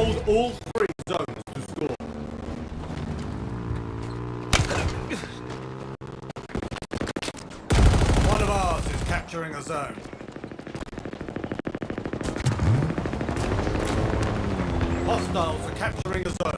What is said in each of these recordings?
all three zones to score. One of ours is capturing a zone. Hostiles are capturing a zone.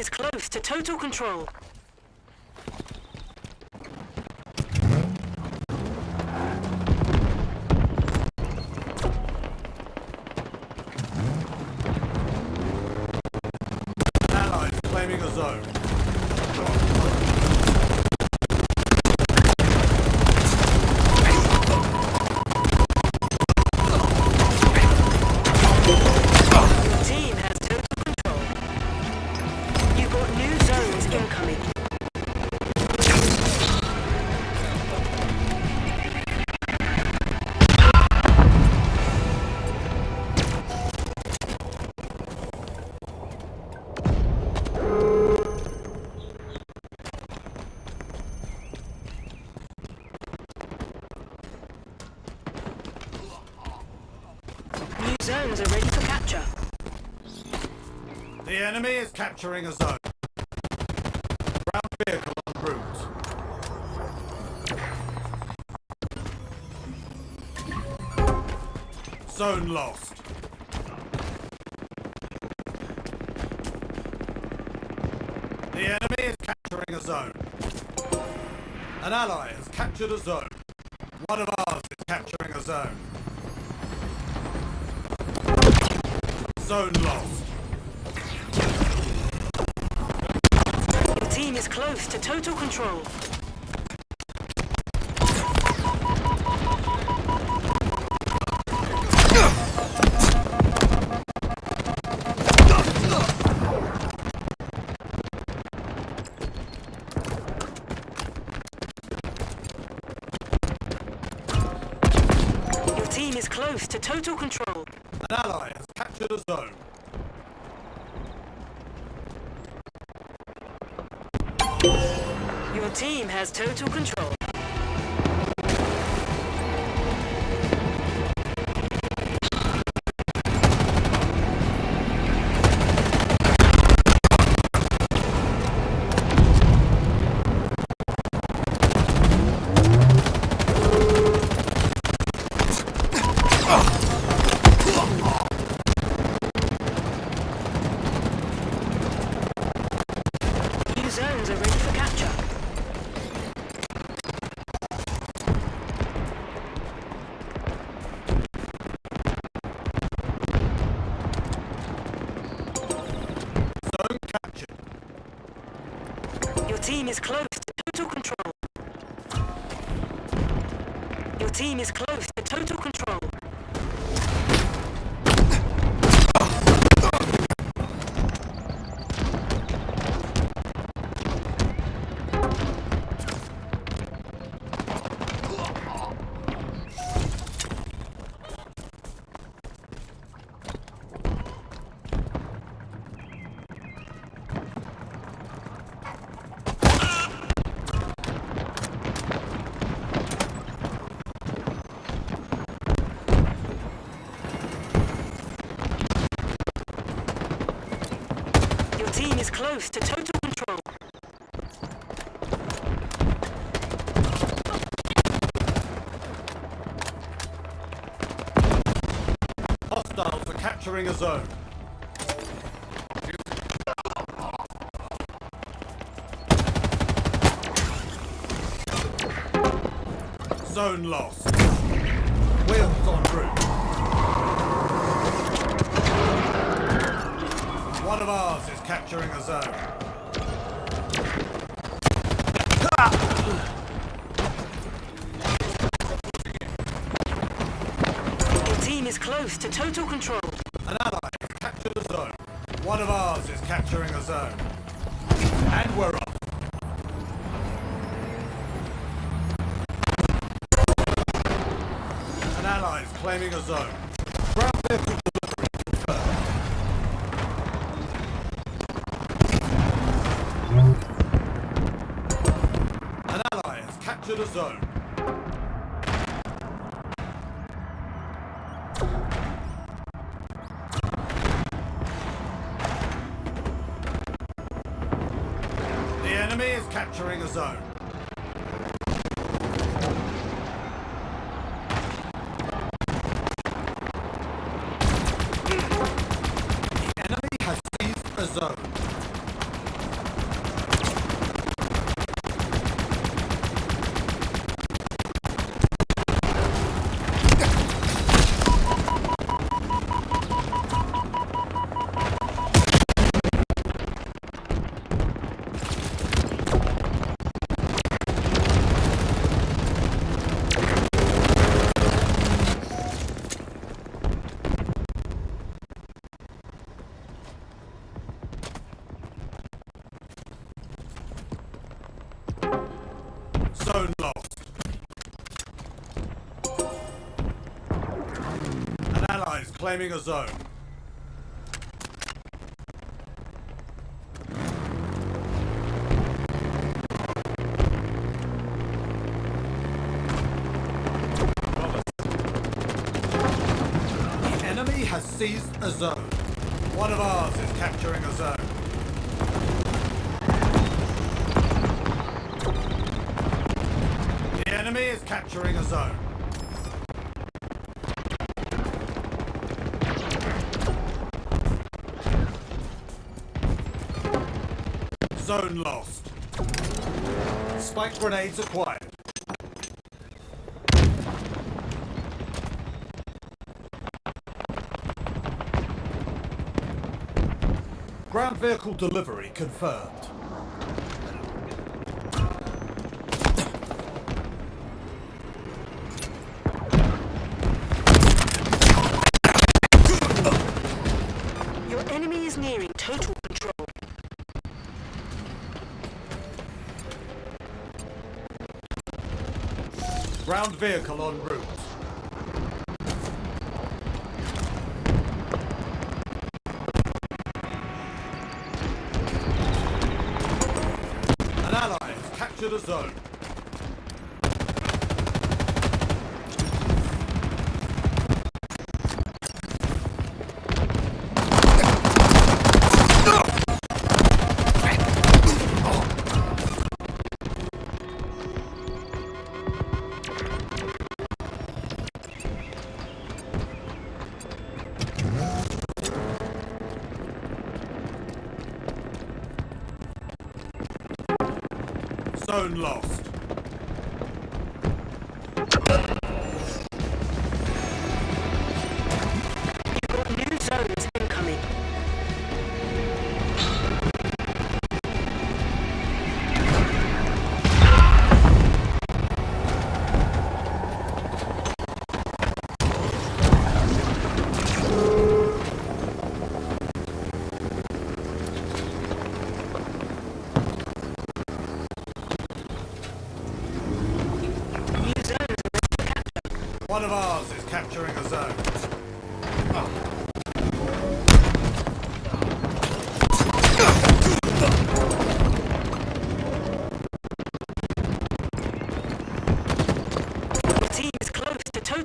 Is close to total control. Is claiming a zone. Zones are ready for capture. The enemy is capturing a zone. Ground vehicle en route. Zone lost. The enemy is capturing a zone. An ally has captured a zone. One of ours is capturing a zone. Zone lost. Your team is close to total control. Your team is close to total control. An ally has captured a zone. Your team has total control. Team is close to total control. Your team is close to total control. Team is close to total control. Hostiles are capturing a zone. Zone lost. Wheels en route. One of ours is capturing a zone. Your team is close to total control. An ally has captured a zone. One of ours is capturing a zone. And we're off. An ally is claiming a zone. A zone. The enemy is capturing a zone. Claiming a zone. The enemy has seized a zone. One of ours is capturing a zone. The enemy is capturing a zone. Zone lost. Spike grenades acquired. Ground vehicle delivery confirmed. Ground vehicle en route. An ally has captured a zone. Zone lost.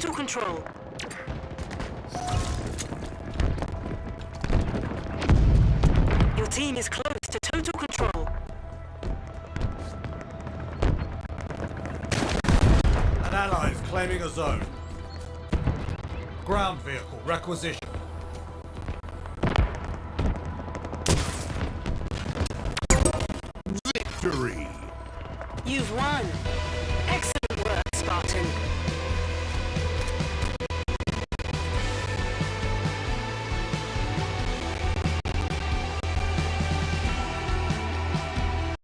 To total control. Your team is close to total control. An ally is claiming a zone. Ground vehicle requisition. Victory! You've won. Excellent.